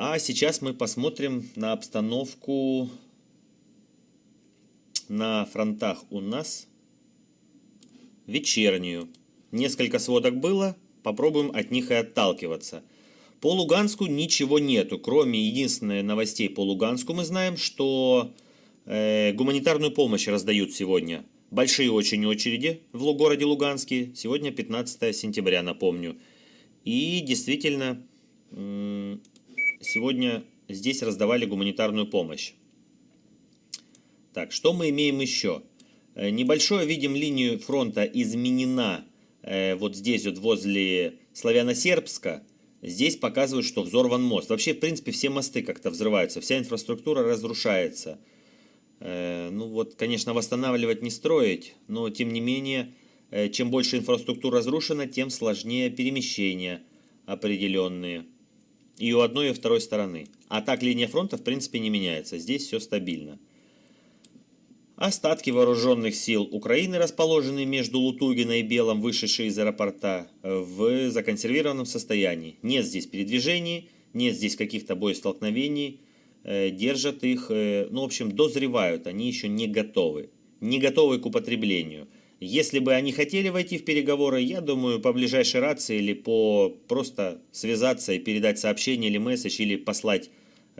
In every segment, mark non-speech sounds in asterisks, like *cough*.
А сейчас мы посмотрим на обстановку на фронтах у нас вечернюю. Несколько сводок было, попробуем от них и отталкиваться. По Луганску ничего нету, кроме единственной новостей по Луганску мы знаем, что э, гуманитарную помощь раздают сегодня. Большие очень очереди в городе Луганске. Сегодня 15 сентября, напомню. И действительно, сегодня здесь раздавали гуманитарную помощь. Так, что мы имеем еще? Э, небольшое, видим, линию фронта изменена э, вот здесь вот возле Славяно-Сербска. Здесь показывают, что взорван мост. Вообще, в принципе, все мосты как-то взрываются, вся инфраструктура разрушается. Э, ну вот, конечно, восстанавливать не строить, но тем не менее, чем больше инфраструктура разрушена, тем сложнее перемещения определенные. И у одной и у второй стороны. А так линия фронта, в принципе, не меняется. Здесь все стабильно. Остатки вооруженных сил Украины, расположенные между Лутугино и Белом, вышедшие из аэропорта, в законсервированном состоянии. Нет здесь передвижений, нет здесь каких-то боестолкновений, э, держат их, э, ну, в общем, дозревают, они еще не готовы. Не готовы к употреблению. Если бы они хотели войти в переговоры, я думаю, по ближайшей рации или по просто связаться и передать сообщение или месседж, или послать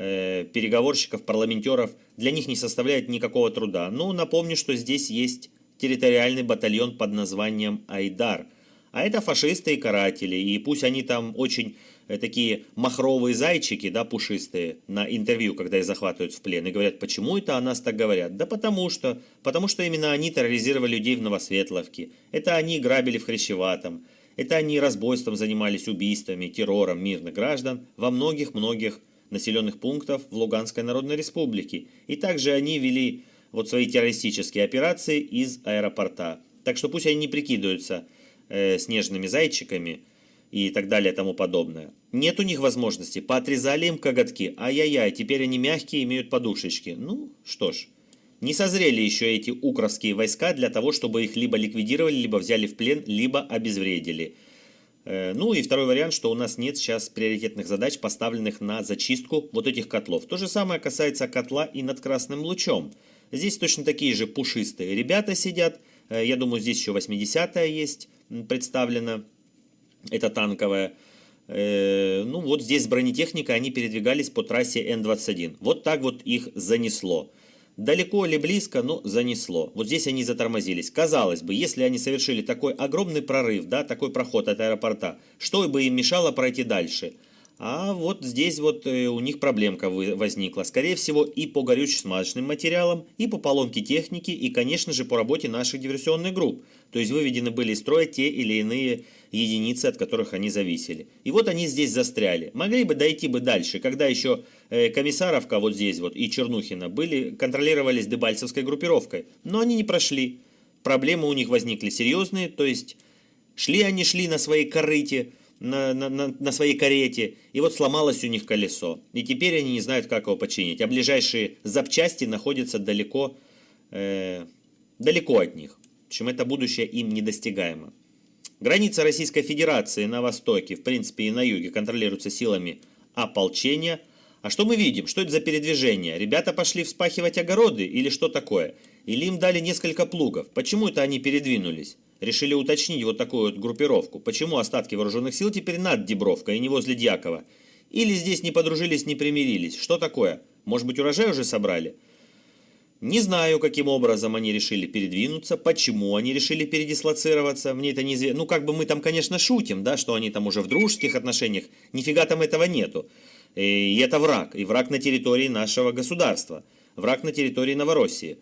Э, переговорщиков, парламентеров, для них не составляет никакого труда. Ну, напомню, что здесь есть территориальный батальон под названием «Айдар». А это фашисты и каратели, и пусть они там очень такие махровые зайчики, да, пушистые, на интервью, когда их захватывают в плен, и говорят, почему это о нас так говорят? Да потому что, потому что именно они терроризировали людей в Новосветловке, это они грабили в Хрящеватом, это они разбойством занимались убийствами, террором мирных граждан во многих-многих населенных пунктов в Луганской Народной Республике. И также они вели вот свои террористические операции из аэропорта. Так что пусть они не прикидываются э, снежными зайчиками и так далее тому подобное. Нет у них возможности, поотрезали им коготки, ай-яй-яй, теперь они мягкие, имеют подушечки. Ну, что ж, не созрели еще эти укровские войска для того, чтобы их либо ликвидировали, либо взяли в плен, либо обезвредили. Э, ну и второй вариант, что у нас нет сейчас приоритетных задач, поставленных на зачистку вот этих котлов. То же самое касается котла и над красным лучом. Здесь точно такие же пушистые ребята сидят. Э, я думаю, здесь еще 80-я есть представлена. Это танковая. Э, ну вот здесь бронетехника, они передвигались по трассе Н-21. Вот так вот их занесло. Далеко или близко, но занесло. Вот здесь они затормозились. Казалось бы, если они совершили такой огромный прорыв, да, такой проход от аэропорта, что бы им мешало пройти дальше? А вот здесь вот э, у них проблемка возникла. Скорее всего и по горюче-смазочным материалам, и по поломке техники, и, конечно же, по работе наших диверсионных групп. То есть выведены были из строя те или иные единицы, от которых они зависели. И вот они здесь застряли. Могли бы дойти бы дальше, когда еще э, Комиссаровка вот здесь вот и Чернухина были, контролировались Дебальцевской группировкой. Но они не прошли. Проблемы у них возникли серьезные, то есть шли они шли на своей корыте, на, на, на, своей карете, и вот сломалось у них колесо. И теперь они не знают, как его починить. А ближайшие запчасти находятся далеко, э, далеко от них. В общем, это будущее им недостигаемо. Граница Российской Федерации на востоке, в принципе и на юге, контролируется силами ополчения. А что мы видим? Что это за передвижение? Ребята пошли вспахивать огороды или что такое? Или им дали несколько плугов? Почему это они передвинулись? Решили уточнить вот такую вот группировку. Почему остатки вооруженных сил теперь над Дебровкой и не возле Дьякова? Или здесь не подружились, не примирились? Что такое? Может быть урожай уже собрали? Не знаю, каким образом они решили передвинуться, почему они решили передислоцироваться, мне это неизвестно. Ну, как бы мы там, конечно, шутим, да, что они там уже в дружеских отношениях, нифига там этого нету. И это враг, и враг на территории нашего государства, враг на территории Новороссии.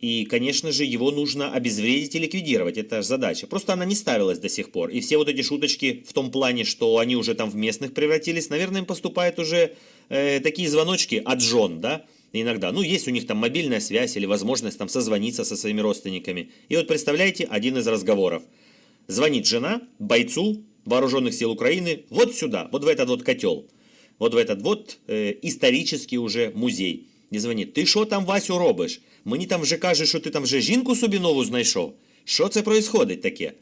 И, конечно же, его нужно обезвредить и ликвидировать, это задача. Просто она не ставилась до сих пор. И все вот эти шуточки в том плане, что они уже там в местных превратились, наверное, им поступают уже э, такие звоночки от жен, да, иногда. Ну, есть у них там мобильная связь или возможность там созвониться со своими родственниками. И вот представляете, один из разговоров. Звонит жена бойцу вооруженных сил Украины вот сюда, вот в этот вот котел. Вот в этот вот э, исторический уже музей. І звонит, ти що там, Васю, робиш? Мені там вже каже, що ти там вже жінку собі нову знайшов. Що це происходить таке?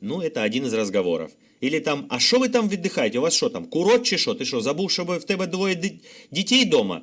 Ну, это один из разговоров. Или там, а що ви там віддихаєте? У вас що там, курот чи що? Ти що, забув, щоб в тебе двоє дітей вдома?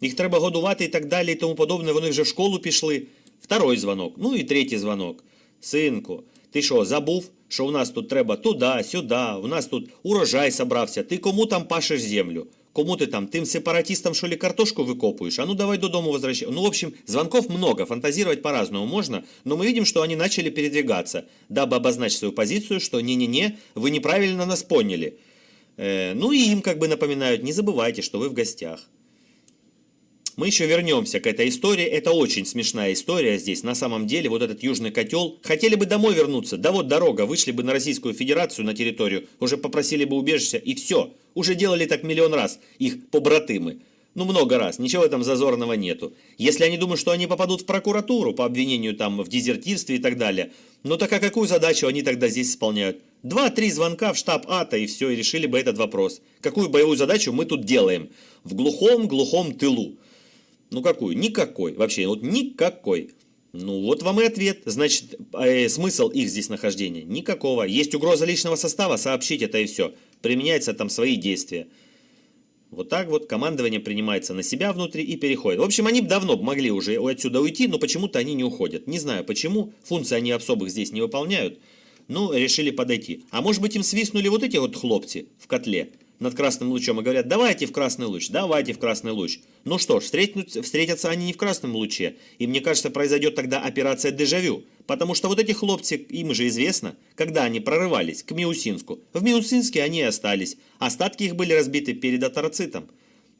Їх треба годувати і так далі, і тому подобне. Вони вже в школу пішли. Второй дзвонок. Ну і третій дзвонок. Синку, ти що, забув, що у нас тут треба туди, сюди, у нас тут урожай собрався. Ти кому там пашеш землю? Кому ты там, тем сепаратистам, что ли, картошку выкопываешь? А ну давай до дома возвращай. Ну, в общем, звонков много, фантазировать по-разному можно, но мы видим, что они начали передвигаться, дабы обозначить свою позицию, что не-не-не, вы неправильно нас поняли. Э, ну и им как бы напоминают, не забывайте, что вы в гостях. Мы еще вернемся к этой истории. Это очень смешная история здесь. На самом деле, вот этот южный котел. Хотели бы домой вернуться. Да вот дорога. Вышли бы на Российскую Федерацию, на территорию. Уже попросили бы убежища. И все. Уже делали так миллион раз. Их побратымы. Ну, много раз. Ничего там зазорного нету. Если они думают, что они попадут в прокуратуру по обвинению там в дезертирстве и так далее, ну так а какую задачу они тогда здесь исполняют? Два-три звонка в штаб АТО и все, и решили бы этот вопрос. Какую боевую задачу мы тут делаем? В глухом-глухом тылу. Ну какую? Никакой. Вообще, вот никакой. Ну вот вам и ответ. Значит, э, смысл их здесь нахождения? Никакого. Есть угроза личного состава, сообщить это и все. Применяются там свои действия. Вот так вот командование принимается на себя внутри и переходит. В общем, они давно могли уже отсюда уйти, но почему-то они не уходят. Не знаю почему, функции они особых здесь не выполняют, но решили подойти. А может быть им свистнули вот эти вот хлопцы в котле над красным лучом и говорят, давайте в красный луч, давайте в красный луч. Ну что ж, встретятся они не в красном луче, и мне кажется, произойдет тогда операция дежавю, потому что вот эти хлопцы, им же известно, когда они прорывались к Миусинску. В Миусинске они и остались, остатки их были разбиты перед атарцитом.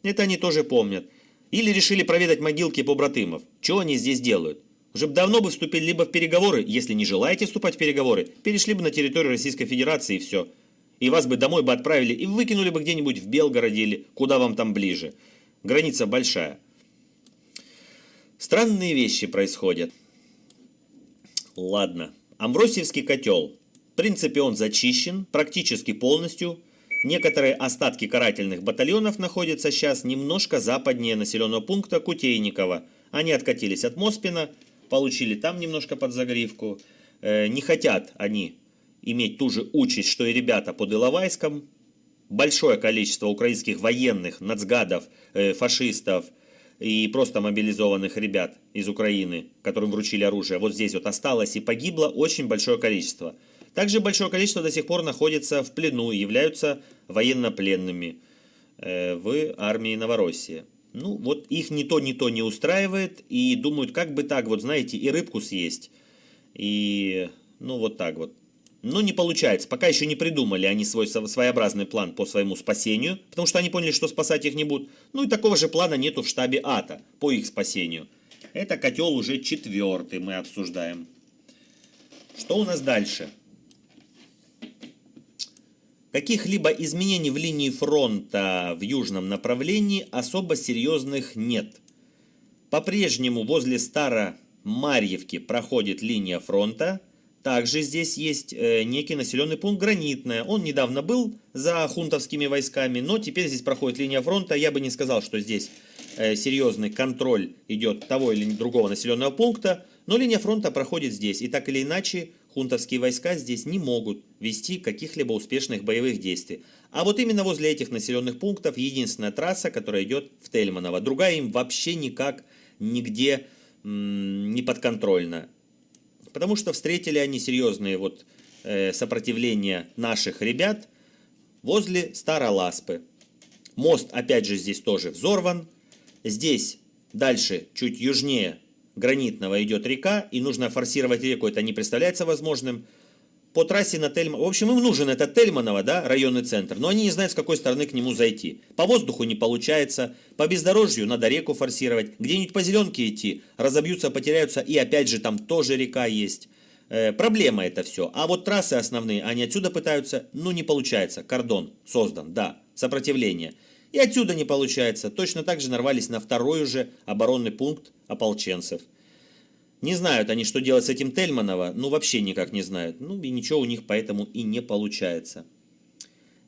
Это они тоже помнят. Или решили проведать могилки побратымов. Что они здесь делают? Уже бы давно бы вступили либо в переговоры, если не желаете вступать в переговоры, перешли бы на территорию Российской Федерации и все и вас бы домой бы отправили и выкинули бы где-нибудь в Белгороде или куда вам там ближе. Граница большая. Странные вещи происходят. Ладно. Амбросиевский котел. В принципе, он зачищен практически полностью. Некоторые остатки карательных батальонов находятся сейчас немножко западнее населенного пункта Кутейникова. Они откатились от Моспина, получили там немножко под загривку. Э, не хотят они иметь ту же участь, что и ребята под Иловайском. Большое количество украинских военных, нацгадов, э, фашистов и просто мобилизованных ребят из Украины, которым вручили оружие, вот здесь вот осталось и погибло очень большое количество. Также большое количество до сих пор находится в плену и являются военнопленными э, в армии Новороссии. Ну, вот их ни то, ни то не устраивает, и думают, как бы так, вот знаете, и рыбку съесть. И, ну, вот так вот. Но не получается. Пока еще не придумали они свой своеобразный план по своему спасению, потому что они поняли, что спасать их не будут. Ну и такого же плана нету в штабе АТО по их спасению. Это котел уже четвертый мы обсуждаем. Что у нас дальше? Каких-либо изменений в линии фронта в южном направлении особо серьезных нет. По-прежнему возле Старомарьевки проходит линия фронта – также здесь есть э, некий населенный пункт Гранитное. Он недавно был за хунтовскими войсками, но теперь здесь проходит линия фронта. Я бы не сказал, что здесь э, серьезный контроль идет того или другого населенного пункта, но линия фронта проходит здесь. И так или иначе, хунтовские войска здесь не могут вести каких-либо успешных боевых действий. А вот именно возле этих населенных пунктов единственная трасса, которая идет в Тельманово. Другая им вообще никак нигде не подконтрольна. Потому что встретили они серьезные вот э, сопротивления наших ребят возле Староласпы. Мост опять же здесь тоже взорван. Здесь дальше, чуть южнее Гранитного идет река, и нужно форсировать реку, это не представляется возможным по трассе на Тельман. В общем, им нужен этот Тельманово, да, районный центр, но они не знают, с какой стороны к нему зайти. По воздуху не получается, по бездорожью надо реку форсировать, где-нибудь по зеленке идти, разобьются, потеряются, и опять же там тоже река есть. Э, проблема это все. А вот трассы основные, они отсюда пытаются, ну не получается, кордон создан, да, сопротивление. И отсюда не получается, точно так же нарвались на второй уже оборонный пункт ополченцев. Не знают они, что делать с этим Тельманова, ну вообще никак не знают. Ну и ничего у них поэтому и не получается.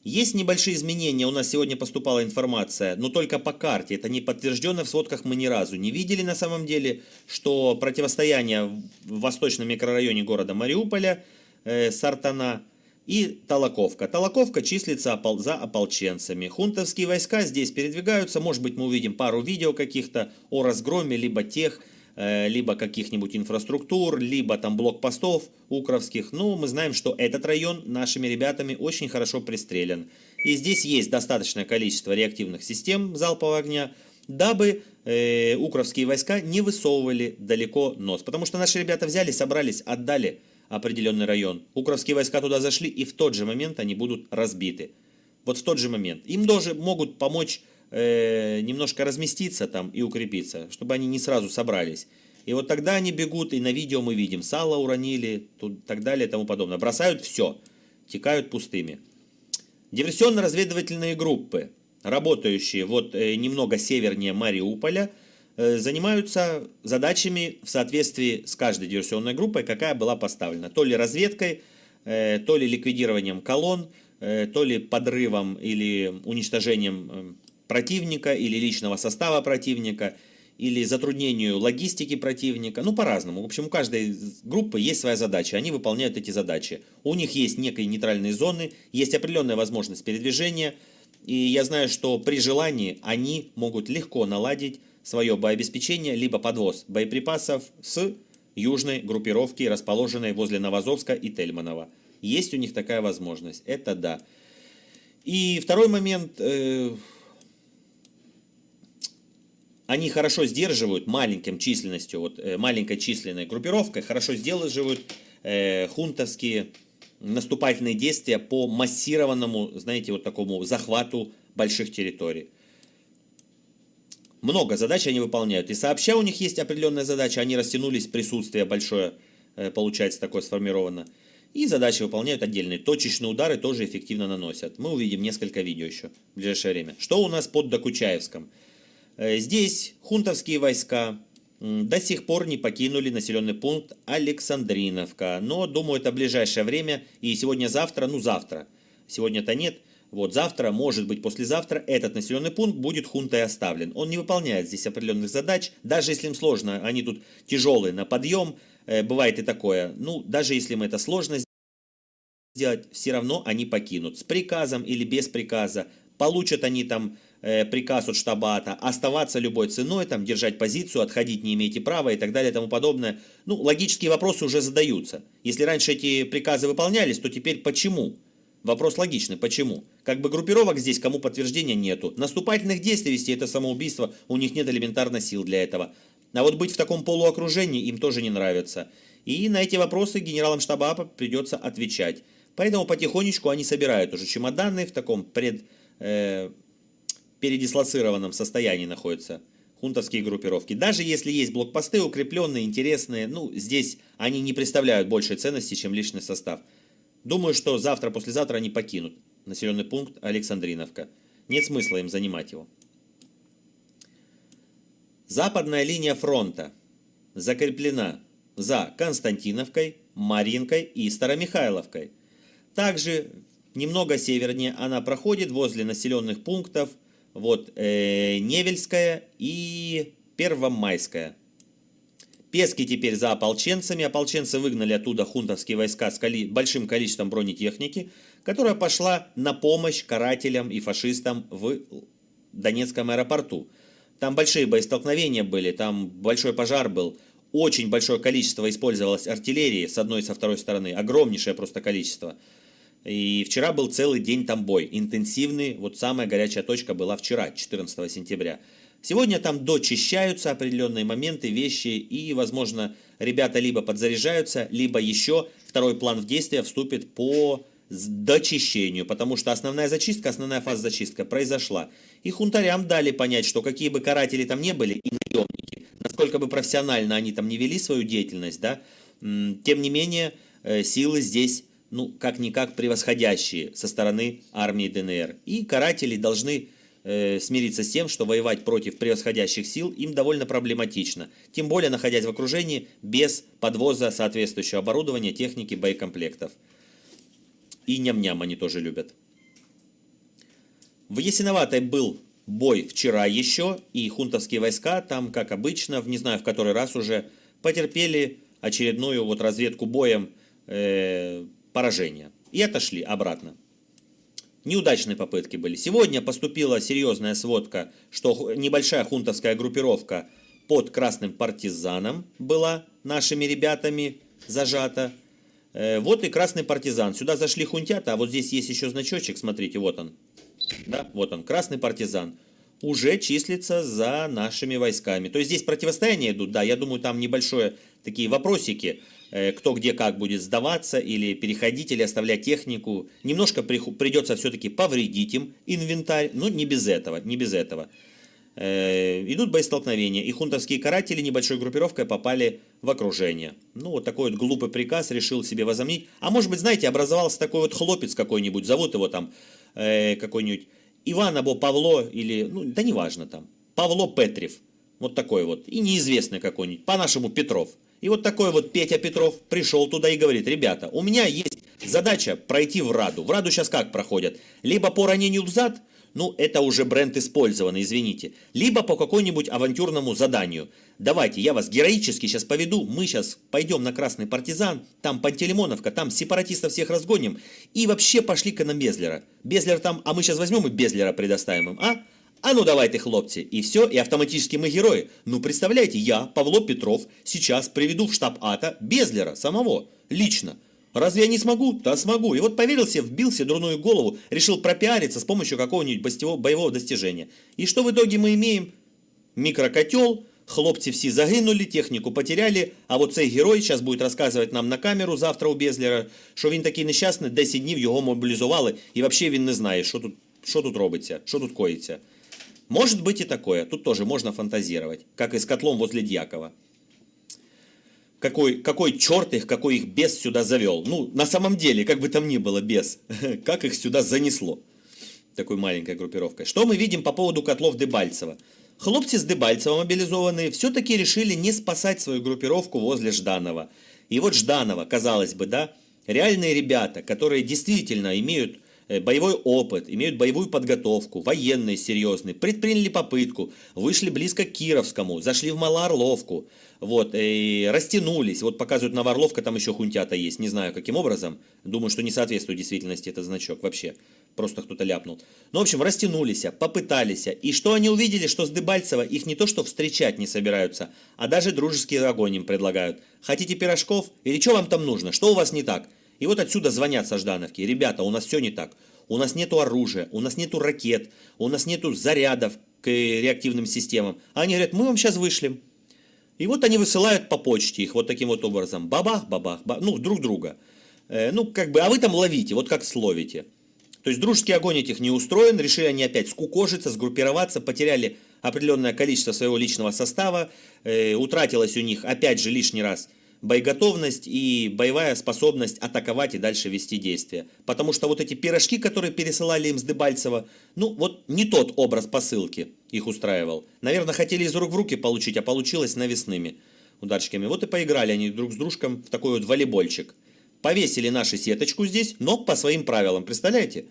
Есть небольшие изменения, у нас сегодня поступала информация, но только по карте, это не подтверждено в сводках мы ни разу не видели на самом деле, что противостояние в восточном микрорайоне города Мариуполя, э, Сартана, и Толоковка. Толоковка числится за ополченцами. Хунтовские войска здесь передвигаются. Может быть, мы увидим пару видео каких-то о разгроме либо тех, либо каких-нибудь инфраструктур, либо там блокпостов укровских. Но мы знаем, что этот район нашими ребятами очень хорошо пристрелен. И здесь есть достаточное количество реактивных систем залпового огня, дабы э, укровские войска не высовывали далеко нос. Потому что наши ребята взяли, собрались, отдали определенный район. Укровские войска туда зашли, и в тот же момент они будут разбиты. Вот в тот же момент. Им тоже могут помочь э, немножко разместиться там и укрепиться, чтобы они не сразу собрались. И вот тогда они бегут, и на видео мы видим, сало уронили, тут, так далее и тому подобное. Бросают все, текают пустыми. Диверсионно-разведывательные группы, работающие вот э, немного севернее Мариуполя, Э, занимаются задачами в соответствии с каждой диверсионной группой, какая была поставлена. То ли разведкой, э, то ли ликвидированием колонн, э, то ли подрывом или уничтожением противника, или личного состава противника, или затруднению логистики противника, ну по-разному. В общем, у каждой группы есть своя задача, они выполняют эти задачи. У них есть некие нейтральные зоны, есть определенная возможность передвижения, и я знаю, что при желании они могут легко наладить свое боеобеспечение, либо подвоз боеприпасов с южной группировки, расположенной возле Новозовска и Тельманова. Есть у них такая возможность, это да. И второй момент, э, они хорошо сдерживают маленьким численностью, вот э, маленькой численной группировкой, хорошо сдерживают э, хунтовские наступательные действия по массированному, знаете, вот такому захвату больших территорий. Много задач они выполняют. И сообща у них есть определенная задача, они растянулись, присутствие большое, э, получается, такое сформировано. И задачи выполняют отдельные. Точечные удары тоже эффективно наносят. Мы увидим несколько видео еще в ближайшее время. Что у нас под Докучаевском? Э, здесь хунтовские войска до сих пор не покинули населенный пункт Александриновка. Но, думаю, это ближайшее время. И сегодня-завтра, ну завтра. Сегодня-то нет. Вот завтра, может быть послезавтра, этот населенный пункт будет хунтой оставлен. Он не выполняет здесь определенных задач, даже если им сложно, они тут тяжелые на подъем, э, бывает и такое. Ну, даже если им это сложно сделать, все равно они покинут. С приказом или без приказа. Получат они там приказ от штабата оставаться любой ценой, там, держать позицию, отходить не имеете права и так далее и тому подобное. Ну, логические вопросы уже задаются. Если раньше эти приказы выполнялись, то теперь почему? Вопрос логичный. Почему? Как бы группировок здесь, кому подтверждения нету. Наступательных действий вести это самоубийство, у них нет элементарно сил для этого. А вот быть в таком полуокружении им тоже не нравится. И на эти вопросы генералам штаба АПА придется отвечать. Поэтому потихонечку они собирают уже чемоданы в таком пред, э, передислоцированном состоянии находятся хунтовские группировки. Даже если есть блокпосты укрепленные, интересные, ну, здесь они не представляют большей ценности, чем личный состав. Думаю, что завтра-послезавтра они покинут населенный пункт Александриновка. Нет смысла им занимать его. Западная линия фронта закреплена за Константиновкой, Маринкой и Старомихайловкой. Также немного севернее она проходит возле населенных пунктов вот, э, Невельская и Первомайская. Пески теперь за ополченцами. Ополченцы выгнали оттуда хунтовские войска с коли... большим количеством бронетехники, которая пошла на помощь карателям и фашистам в Донецком аэропорту. Там большие боестолкновения были, там большой пожар был, очень большое количество использовалось артиллерии с одной и со второй стороны, огромнейшее просто количество. И вчера был целый день там бой, интенсивный, вот самая горячая точка была вчера, 14 сентября. Сегодня там дочищаются определенные моменты, вещи, и, возможно, ребята либо подзаряжаются, либо еще второй план в действие вступит по дочищению, потому что основная зачистка, основная фаза зачистка произошла. И хунтарям дали понять, что какие бы каратели там не были, и наемники, насколько бы профессионально они там не вели свою деятельность, да, тем не менее, э, силы здесь, ну, как-никак превосходящие со стороны армии ДНР. И каратели должны э, смириться с тем, что воевать против превосходящих сил им довольно проблематично, тем более находясь в окружении без подвоза соответствующего оборудования, техники, боекомплектов. И ням-ням они тоже любят. В Ясиноватой был бой вчера еще, и хунтовские войска там, как обычно, в не знаю в который раз уже, потерпели очередную вот разведку боем э, поражения. и отошли обратно. Неудачные попытки были. Сегодня поступила серьезная сводка, что небольшая хунтовская группировка под Красным партизаном была нашими ребятами зажата. Э, вот и Красный партизан. Сюда зашли хунтята, а вот здесь есть еще значочек, смотрите, вот он. Да, вот он, Красный партизан. Уже числится за нашими войсками. То есть здесь противостояния идут, да, я думаю, там небольшое такие вопросики Э, кто где как будет сдаваться или переходить, или оставлять технику. Немножко придется все-таки повредить им инвентарь, но не без этого, не без этого. Э, идут боестолкновения, и хунтовские каратели небольшой группировкой попали в окружение. Ну, вот такой вот глупый приказ решил себе возомнить. А может быть, знаете, образовался такой вот хлопец какой-нибудь, зовут его там э, какой-нибудь Иван або Павло, или, ну, да неважно там, Павло Петрев. Вот такой вот. И неизвестный какой-нибудь, по-нашему Петров. И вот такой вот Петя Петров пришел туда и говорит, ребята, у меня есть задача пройти в Раду. В Раду сейчас как проходят? Либо по ранению в зад, ну это уже бренд использованный, извините, либо по какому-нибудь авантюрному заданию. Давайте, я вас героически сейчас поведу, мы сейчас пойдем на Красный Партизан, там Пантелеймоновка, там сепаратистов всех разгоним, и вообще пошли-ка на Безлера. Безлер там, а мы сейчас возьмем и Безлера предоставим им, а? А ну давайте, хлопцы, и все, и автоматически мы герои. Ну представляете, я, Павло Петров, сейчас приведу в штаб АТО Безлера самого, лично. Разве я не смогу? Да смогу. И вот поверил себе, вбил себе дурную голову, решил пропиариться с помощью какого-нибудь боевого достижения. И что в итоге мы имеем? Микрокотел, хлопцы все загинули, технику потеряли, а вот цей герой сейчас будет рассказывать нам на камеру завтра у Безлера, що він такий нещасний, 10 днів його мобілізували, і взагалі він не знає, що тут, що тут робиться, що тут коїться. Может быть и такое. Тут тоже можно фантазировать. Как и с котлом возле Дьякова. Какой, какой черт их, какой их бес сюда завел. Ну, на самом деле, как бы там ни было бес, *laughs* как их сюда занесло. Такой маленькой группировкой. Что мы видим по поводу котлов Дебальцева? Хлопцы с Дебальцева мобилизованные все-таки решили не спасать свою группировку возле Жданова. И вот Жданова, казалось бы, да, реальные ребята, которые действительно имеют боевой опыт, имеют боевую подготовку, военные серьезные, предприняли попытку, вышли близко к Кировскому, зашли в Малоорловку, вот, и растянулись. Вот показывают Новоорловка, там еще хунтята есть, не знаю каким образом. Думаю, что не соответствует действительности этот значок вообще. Просто кто-то ляпнул. Ну, в общем, растянулись, попытались. И что они увидели, что с Дебальцева их не то что встречать не собираются, а даже дружеский огонь им предлагают. Хотите пирожков? Или что вам там нужно? Что у вас не так? И вот отсюда звонят со Ждановки. Ребята, у нас все не так. У нас нету оружия, у нас нету ракет, у нас нету зарядов к реактивным системам. А они говорят, мы вам сейчас вышлем. И вот они высылают по почте их вот таким вот образом. Бабах, бабах, бабах ну, друг друга. Э, ну, как бы, а вы там ловите, вот как словите. То есть дружеский огонь этих не устроен, решили они опять скукожиться, сгруппироваться, потеряли определенное количество своего личного состава, э, утратилось у них опять же лишний раз – боеготовность и боевая способность атаковать и дальше вести действия. Потому что вот эти пирожки, которые пересылали им с Дебальцева, ну вот не тот образ посылки их устраивал. Наверное, хотели из рук в руки получить, а получилось навесными ударчиками. Вот и поиграли они друг с дружком в такой вот волейбольчик. Повесили нашу сеточку здесь, но по своим правилам, представляете?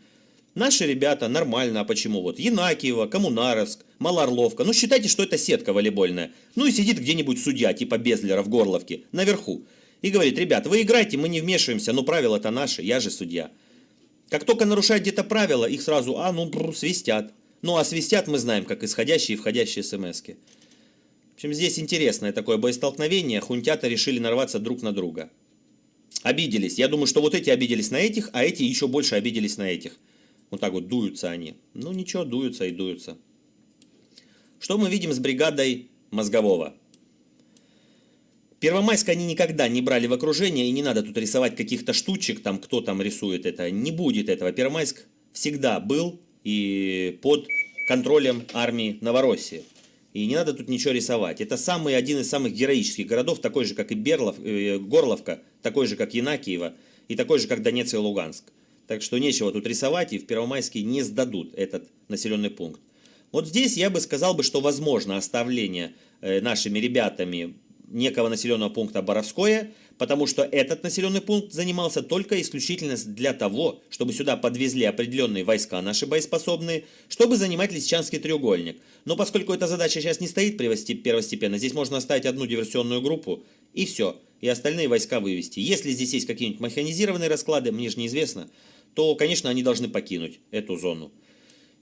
Наши ребята нормально, а почему вот? Янакиево, Коммунаровск, Малоорловка. Ну считайте, что это сетка волейбольная. Ну и сидит где-нибудь судья, типа Безлера в Горловке, наверху. И говорит, ребят, вы играйте, мы не вмешиваемся, но правила-то наши, я же судья. Как только нарушают где-то правила, их сразу, а, ну, бру, свистят. Ну, а свистят мы знаем, как исходящие и входящие смс-ки. В общем, здесь интересное такое боестолкновение. Хунтята решили нарваться друг на друга. Обиделись. Я думаю, что вот эти обиделись на этих, а эти еще больше обиделись на этих. Вот так вот дуются они. Ну ничего, дуются и дуются. Что мы видим с бригадой Мозгового? Первомайск они никогда не брали в окружение, и не надо тут рисовать каких-то штучек, там кто там рисует это. Не будет этого. Первомайск всегда был и под контролем армии Новороссии. И не надо тут ничего рисовать. Это самый, один из самых героических городов, такой же, как и Берлов, э, Горловка, такой же, как Янакиево, и такой же, как Донецк и Луганск. Так что нечего тут рисовать, и в Первомайске не сдадут этот населенный пункт. Вот здесь я бы сказал, бы, что возможно оставление э, нашими ребятами некого населенного пункта Боровское, потому что этот населенный пункт занимался только исключительно для того, чтобы сюда подвезли определенные войска наши боеспособные, чтобы занимать Лисичанский треугольник. Но поскольку эта задача сейчас не стоит первостепенно, здесь можно оставить одну диверсионную группу, и все. и остальные войска вывести. Если здесь есть какие-нибудь механизированные расклады, мне же неизвестно, то, конечно, они должны покинуть эту зону.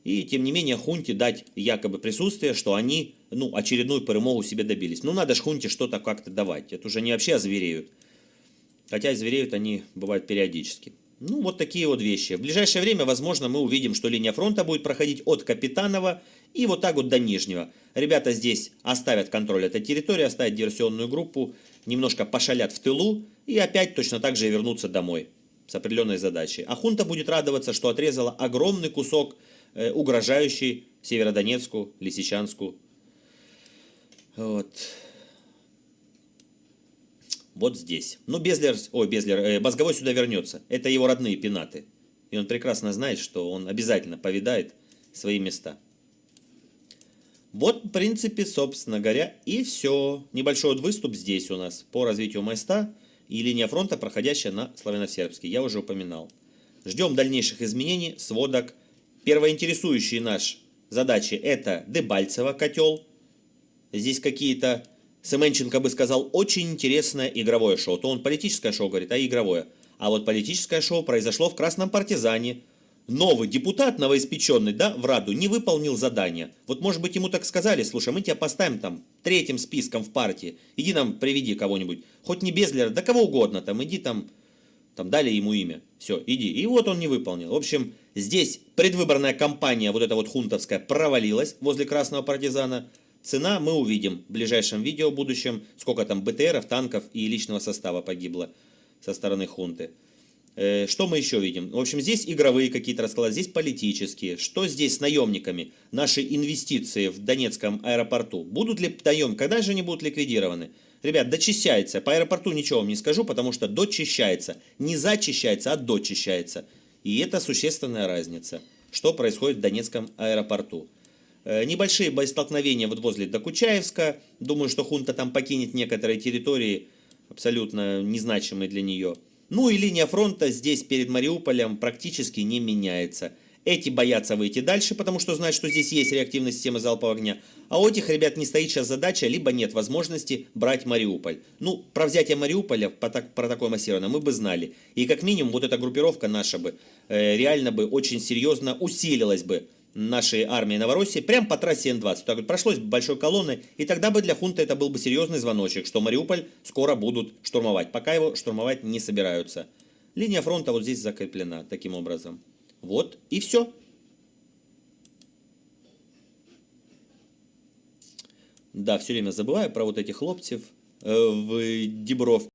И, тем не менее, хунте дать якобы присутствие, что они, ну, очередную перемогу себе добились. Ну, надо ж хунте что-то как-то давать. Это уже не вообще озвереют. Хотя звереют они, бывают, периодически. Ну, вот такие вот вещи. В ближайшее время, возможно, мы увидим, что линия фронта будет проходить от Капитанова и вот так вот до Нижнего. Ребята здесь оставят контроль этой территории, оставят диверсионную группу, немножко пошалят в тылу и опять точно так же вернутся домой с определенной задачей. А хунта будет радоваться, что отрезала огромный кусок, э, угрожающий Северодонецку, Лисичанску. Вот. Вот здесь. Ну, Безлер, ой, Безлер, э, Мозговой сюда вернется. Это его родные пенаты. И он прекрасно знает, что он обязательно повидает свои места. Вот, в принципе, собственно говоря, и все. Небольшой вот выступ здесь у нас по развитию моста и линия фронта, проходящая на славяно-сербский. Я уже упоминал. Ждем дальнейших изменений, сводок. Первоинтересующие наш задачи это Дебальцево котел. Здесь какие-то, Семенченко бы сказал, очень интересное игровое шоу. То он политическое шоу говорит, а игровое. А вот политическое шоу произошло в Красном Партизане новый депутат новоиспеченный, да, в Раду не выполнил задание. Вот может быть ему так сказали, слушай, мы тебя поставим там третьим списком в партии, иди нам приведи кого-нибудь, хоть не Безлера, да кого угодно, там иди там, там дали ему имя, все, иди. И вот он не выполнил. В общем, здесь предвыборная кампания, вот эта вот хунтовская, провалилась возле Красного Партизана. Цена мы увидим в ближайшем видео в будущем, сколько там БТРов, танков и личного состава погибло со стороны хунты. Э, что мы еще видим? В общем, здесь игровые какие-то расклады, здесь политические. Что здесь с наемниками? Наши инвестиции в Донецком аэропорту. Будут ли наем? Когда же они будут ликвидированы? Ребят, дочищается. По аэропорту ничего вам не скажу, потому что дочищается. Не зачищается, а дочищается. И это существенная разница. Что происходит в Донецком аэропорту? Э, небольшие боестолкновения вот возле Докучаевска. Думаю, что хунта там покинет некоторые территории, абсолютно незначимые для нее. Ну и линия фронта здесь перед Мариуполем практически не меняется. Эти боятся выйти дальше, потому что знают, что здесь есть реактивная система залпового огня. А у этих ребят не стоит сейчас задача, либо нет возможности брать Мариуполь. Ну, про взятие Мариуполя, про такое массированное, мы бы знали. И как минимум вот эта группировка наша бы э, реально бы очень серьезно усилилась бы нашей армии Новороссии прямо по трассе Н-20. Так вот, прошлось большой колонной, и тогда бы для хунта это был бы серьезный звоночек, что Мариуполь скоро будут штурмовать. Пока его штурмовать не собираются. Линия фронта вот здесь закреплена таким образом. Вот и все. Да, все время забываю про вот этих хлопцев э, в Дебровке.